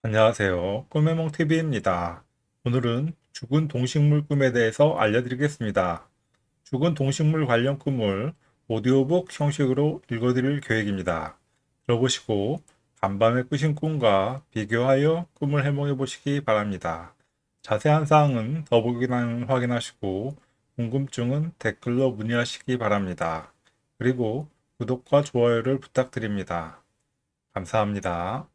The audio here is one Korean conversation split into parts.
안녕하세요. 꿈해몽TV입니다. 오늘은 죽은 동식물 꿈에 대해서 알려드리겠습니다. 죽은 동식물 관련 꿈을 오디오북 형식으로 읽어드릴 계획입니다. 들어보시고 간밤에 꾸신 꿈과 비교하여 꿈을 해몽해 보시기 바랍니다. 자세한 사항은 더보기란 확인하시고 궁금증은 댓글로 문의하시기 바랍니다. 그리고 구독과 좋아요를 부탁드립니다. 감사합니다.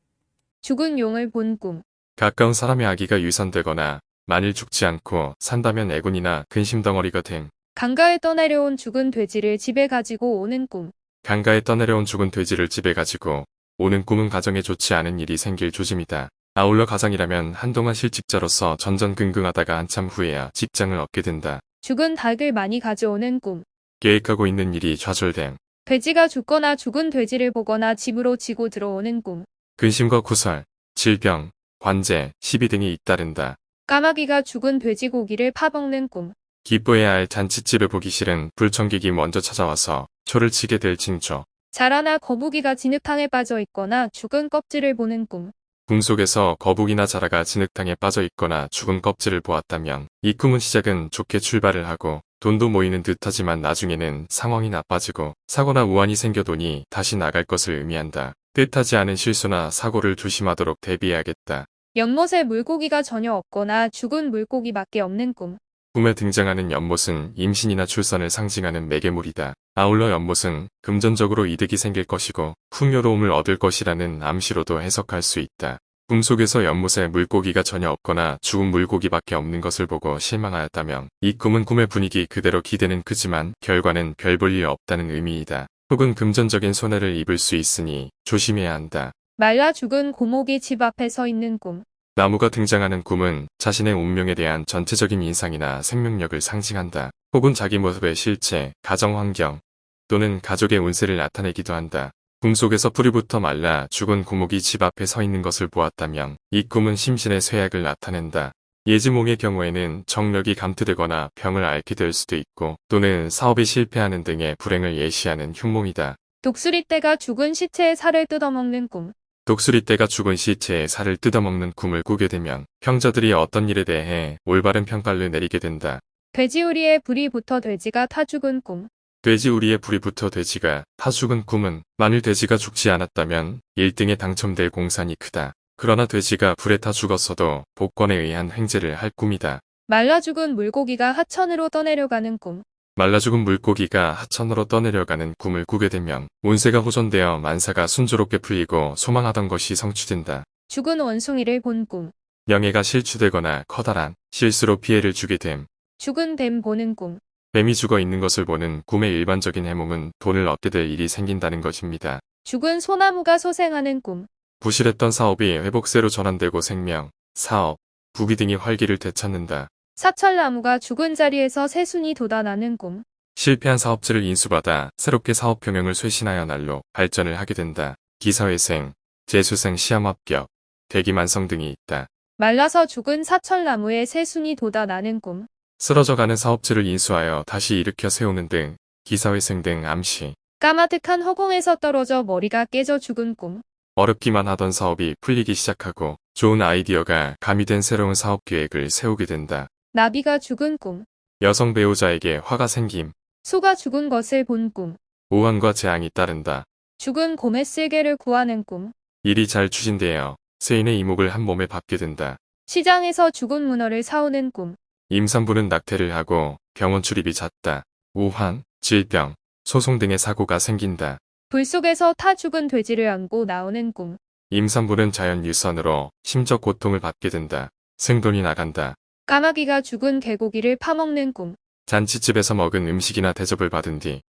죽은 용을 본 꿈. 가까운 사람의 아기가 유산되거나 만일 죽지 않고 산다면 애군이나 근심덩어리가 됨. 강가에 떠내려온 죽은 돼지를 집에 가지고 오는 꿈. 강가에 떠내려온 죽은 돼지를 집에 가지고 오는 꿈은 가정에 좋지 않은 일이 생길 조짐이다. 아울러 가장이라면 한동안 실직자로서 전전긍긍하다가 한참 후에야 직장을 얻게 된다. 죽은 닭을 많이 가져오는 꿈. 계획하고 있는 일이 좌절됨. 돼지가 죽거나 죽은 돼지를 보거나 집으로 지고 들어오는 꿈. 근심과 구설, 질병, 관제, 시비 등이 잇따른다. 까마귀가 죽은 돼지고기를 파먹는 꿈. 기뻐해야 할 잔치집을 보기 싫은 불청객이 먼저 찾아와서 초를 치게 될 징조. 자라나 거북이가 진흙탕에 빠져 있거나 죽은 껍질을 보는 꿈. 꿈속에서 거북이나 자라가 진흙탕에 빠져 있거나 죽은 껍질을 보았다면 이 꿈은 시작은 좋게 출발을 하고 돈도 모이는 듯하지만 나중에는 상황이 나빠지고 사고나 우환이 생겨도니 다시 나갈 것을 의미한다. 뜻하지 않은 실수나 사고를 조심하도록 대비해야겠다. 연못에 물고기가 전혀 없거나 죽은 물고기밖에 없는 꿈. 꿈에 등장하는 연못은 임신이나 출산을 상징하는 매개물이다. 아울러 연못은 금전적으로 이득이 생길 것이고 풍요로움을 얻을 것이라는 암시로도 해석할 수 있다. 꿈속에서 연못에 물고기가 전혀 없거나 죽은 물고기밖에 없는 것을 보고 실망하였다면 이 꿈은 꿈의 분위기 그대로 기대는 크지만 결과는 별 볼 일 없다는 의미이다. 혹은 금전적인 손해를 입을 수 있으니 조심해야 한다. 말라 죽은 고목이 집 앞에 서 있는 꿈. 나무가 등장하는 꿈은 자신의 운명에 대한 전체적인 인상이나 생명력을 상징한다. 혹은 자기 모습의 실체, 가정 환경 또는 가족의 운세를 나타내기도 한다. 꿈 속에서 뿌리부터 말라 죽은 고목이 집 앞에 서 있는 것을 보았다면 이 꿈은 심신의 쇠약을 나타낸다. 예지몽의 경우에는 정력이 감퇴되거나 병을 앓게 될 수도 있고 또는 사업이 실패하는 등의 불행을 예시하는 흉몽이다. 독수리떼가 죽은 시체의 살을 뜯어먹는 꿈. 독수리떼가 죽은 시체에 살을 뜯어먹는 꿈을 꾸게 되면 평자들이 어떤 일에 대해 올바른 평가를 내리게 된다. 돼지우리에 불이 붙어 돼지가 타 죽은 꿈. 돼지우리에 불이 붙어 돼지가 타 죽은 꿈은 만일 돼지가 죽지 않았다면 1등에 당첨될 공산이 크다. 그러나 돼지가 불에 타 죽었어도 복권에 의한 횡재를 할 꿈이다. 말라 죽은 물고기가 하천으로 떠내려가는 꿈. 말라 죽은 물고기가 하천으로 떠내려가는 꿈을 꾸게 되면 운세가 호전되어 만사가 순조롭게 풀리고 소망하던 것이 성취된다. 죽은 원숭이를 본 꿈. 명예가 실추되거나 커다란 실수로 피해를 주게 됨. 죽은 뱀 보는 꿈. 뱀이 죽어 있는 것을 보는 꿈의 일반적인 해몽은 돈을 얻게 될 일이 생긴다는 것입니다. 죽은 소나무가 소생하는 꿈. 부실했던 사업이 회복세로 전환되고 생명, 사업, 부귀 등이 활기를 되찾는다. 사철나무가 죽은 자리에서 새순이 돋아나는 꿈. 실패한 사업체를 인수받아 새롭게 사업 경영을 쇄신하여 날로 발전을 하게 된다. 기사회생, 재수생 시험 합격, 대기만성 등이 있다. 말라서 죽은 사철나무에 새순이 돋아나는 꿈. 쓰러져가는 사업체를 인수하여 다시 일으켜 세우는 등 기사회생 등 암시. 까마득한 허공에서 떨어져 머리가 깨져 죽은 꿈. 어렵기만 하던 사업이 풀리기 시작하고 좋은 아이디어가 가미된 새로운 사업 계획을 세우게 된다. 나비가 죽은 꿈. 여성 배우자에게 화가 생김, 소가 죽은 것을 본 꿈. 오한과 재앙이 따른다. 죽은 곰의 쓸개를 구하는 꿈. 일이 잘 추진되어 세인의 이목을 한 몸에 받게 된다. 시장에서 죽은 문어를 사오는 꿈. 임산부는 낙태를 하고 병원 출입이 잦다. 우환, 질병, 소송 등의 사고가 생긴다. 불 속에서 타 죽은 돼지를 안고 나오는 꿈. 임산부는 자연 유산으로 심적 고통을 받게 된다. 생돈이 나간다. 까마귀가 죽은 개고기를 파먹는 꿈. 잔치집에서 먹은 음식이나 대접을 받은 뒤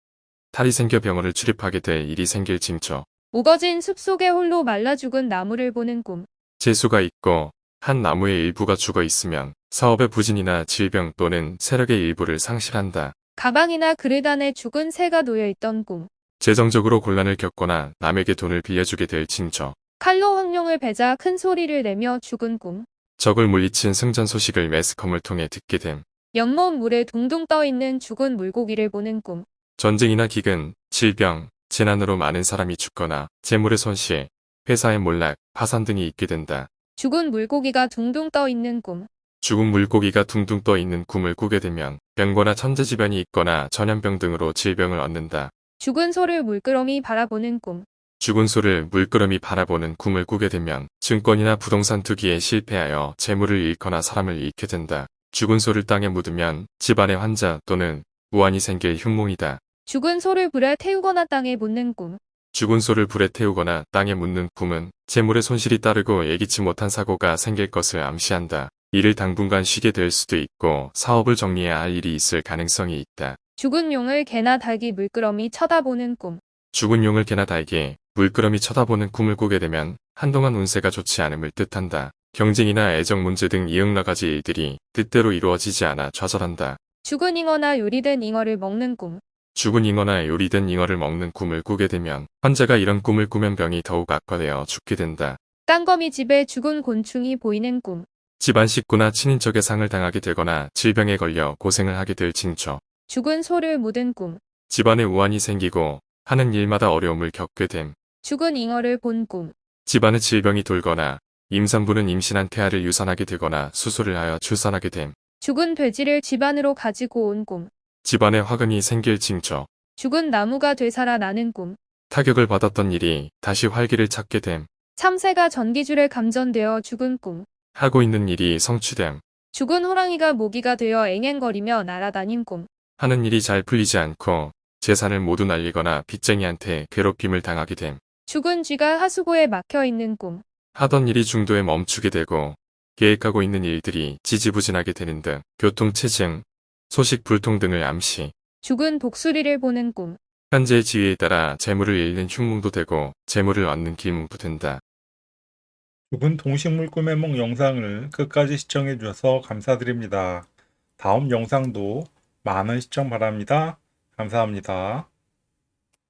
탈이 생겨 병원을 출입하게 될 일이 생길 징조. 우거진 숲속에 홀로 말라 죽은 나무를 보는 꿈. 재수가 있고 한 나무의 일부가 죽어 있으면 사업의 부진이나 질병 또는 세력의 일부를 상실한다. 가방이나 그릇 안에 죽은 새가 놓여 있던 꿈. 재정적으로 곤란을 겪거나 남에게 돈을 빌려주게 될 징조. 칼로 황룡을 베자 큰 소리를 내며 죽은 꿈. 적을 물리친 승전 소식을 매스컴을 통해 듣게 됨. 연못 물에 둥둥 떠 있는 죽은 물고기를 보는 꿈. 전쟁이나 기근, 질병, 재난으로 많은 사람이 죽거나 재물의 손실, 회사의 몰락, 파산 등이 있게 된다. 죽은 물고기가 둥둥 떠 있는 꿈. 죽은 물고기가 둥둥 떠 있는 꿈을 꾸게 되면 병거나 천재지변이 있거나 전염병 등으로 질병을 얻는다. 죽은 소를 물끄러미 바라보는 꿈. 죽은 소를 물끄러미 바라보는 꿈을 꾸게 되면 증권이나 부동산 투기에 실패하여 재물을 잃거나 사람을 잃게 된다. 죽은 소를 땅에 묻으면 집안에 환자 또는 우환이 생길 흉몽이다. 죽은 소를 불에 태우거나 땅에 묻는 꿈. 죽은 소를 불에 태우거나 땅에 묻는 꿈은 재물의 손실이 따르고 예기치 못한 사고가 생길 것을 암시한다. 이를 당분간 쉬게 될 수도 있고 사업을 정리해야 할 일이 있을 가능성이 있다. 죽은 용을 개나 닭이 물끄러미 쳐다보는 꿈. 죽은 용을 개나 달게 물끄러미 쳐다보는 꿈을 꾸게 되면 한동안 운세가 좋지 않음을 뜻한다. 경쟁이나 애정 문제 등 이응나가지 일들이 뜻대로 이루어지지 않아 좌절한다. 죽은 잉어나 요리된 잉어를 먹는 꿈. 죽은 잉어나 요리된 잉어를 먹는 꿈을 꾸게 되면 환자가 이런 꿈을 꾸면 병이 더욱 악화되어 죽게 된다. 깡거미 집에 죽은 곤충이 보이는 꿈. 집안 식구나 친인척의 상을 당하게 되거나 질병에 걸려 고생을 하게 될 징조. 죽은 소를 묻은 꿈. 집안에 우환이 생기고 하는 일마다 어려움을 겪게 됨. 죽은 잉어를 본 꿈. 집안에 질병이 돌거나 임산부는 임신한 태아를 유산하게 되거나 수술을 하여 출산하게 됨. 죽은 돼지를 집안으로 가지고 온 꿈. 집안에 화근이 생길 징조. 죽은 나무가 되살아나는 꿈. 타격을 받았던 일이 다시 활기를 찾게 됨. 참새가 전기줄에 감전되어 죽은 꿈. 하고 있는 일이 성취됨. 죽은 호랑이가 모기가 되어 앵앵거리며 날아다닌 꿈. 하는 일이 잘 풀리지 않고 재산을 모두 날리거나 빚쟁이한테 괴롭힘을 당하게 됨. 죽은 쥐가 하수구에 막혀 있는 꿈. 하던 일이 중도에 멈추게 되고 계획하고 있는 일들이 지지부진하게 되는 등 교통체증, 소식 불통 등을 암시. 죽은 독수리를 보는 꿈. 현재의 지위에 따라 재물을 잃는 흉몽도 되고 재물을 얻는 길몽도 된다. 죽은 동식물 꿈의梦 영상을 끝까지 시청해 주셔서 감사드립니다. 다음 영상도 많은 시청 바랍니다. 감사합니다.